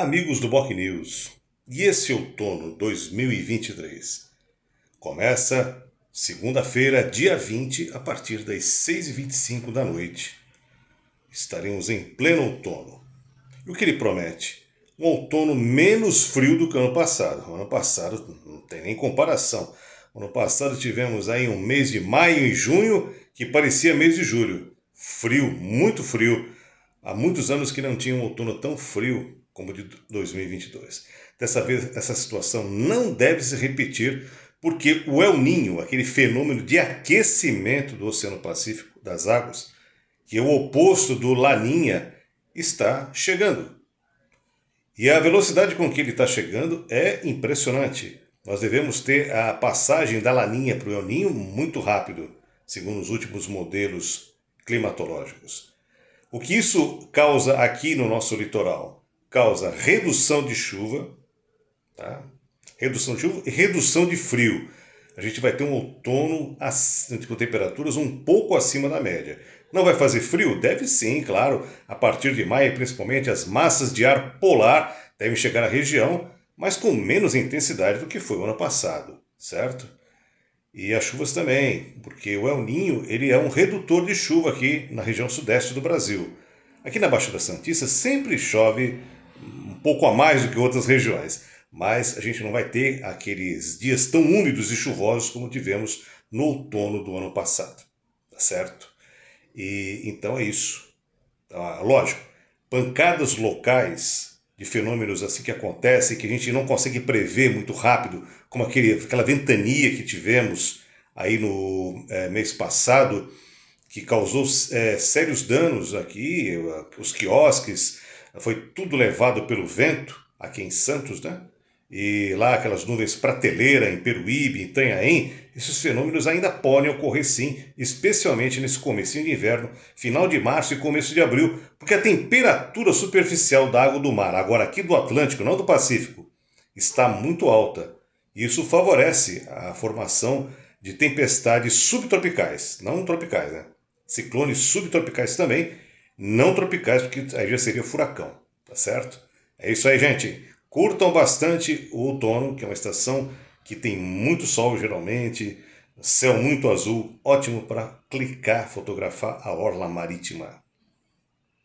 Amigos do Boc News, e esse outono 2023? Começa segunda-feira, dia 20, a partir das 6h25 da noite. Estaremos em pleno outono. E o que ele promete? Um outono menos frio do que o ano passado. O ano passado não tem nem comparação. O ano passado tivemos aí um mês de maio e junho que parecia mês de julho. Frio, muito frio. Há muitos anos que não tinha um outono tão frio como de 2022. Dessa vez, essa situação não deve se repetir, porque o El Ninho, aquele fenômeno de aquecimento do Oceano Pacífico, das águas, que é o oposto do Laninha, está chegando. E a velocidade com que ele está chegando é impressionante. Nós devemos ter a passagem da Laninha para o El Ninho muito rápido, segundo os últimos modelos climatológicos. O que isso causa aqui no nosso litoral? Causa redução de chuva, tá? redução de chuva e redução de frio. A gente vai ter um outono com temperaturas um pouco acima da média. Não vai fazer frio? Deve sim, claro. A partir de maio, principalmente, as massas de ar polar devem chegar à região, mas com menos intensidade do que foi o ano passado, certo? E as chuvas também, porque o El Ninho ele é um redutor de chuva aqui na região sudeste do Brasil. Aqui na Baixada Santista sempre chove um pouco a mais do que outras regiões, mas a gente não vai ter aqueles dias tão úmidos e chuvosos como tivemos no outono do ano passado, tá certo? E então é isso. Ah, lógico, pancadas locais de fenômenos assim que acontecem que a gente não consegue prever muito rápido, como aquele, aquela ventania que tivemos aí no é, mês passado, que causou é, sérios danos aqui, os quiosques, foi tudo levado pelo vento, aqui em Santos, né? E lá aquelas nuvens prateleira em Peruíbe, em Itanhaém, esses fenômenos ainda podem ocorrer sim, especialmente nesse começo de inverno, final de março e começo de abril, porque a temperatura superficial da água do mar, agora aqui do Atlântico, não do Pacífico, está muito alta. Isso favorece a formação de tempestades subtropicais, não tropicais, né? Ciclones subtropicais também, não tropicais, porque aí já seria furacão, tá certo? É isso aí, gente. Curtam bastante o outono, que é uma estação que tem muito sol geralmente, céu muito azul, ótimo para clicar, fotografar a orla marítima.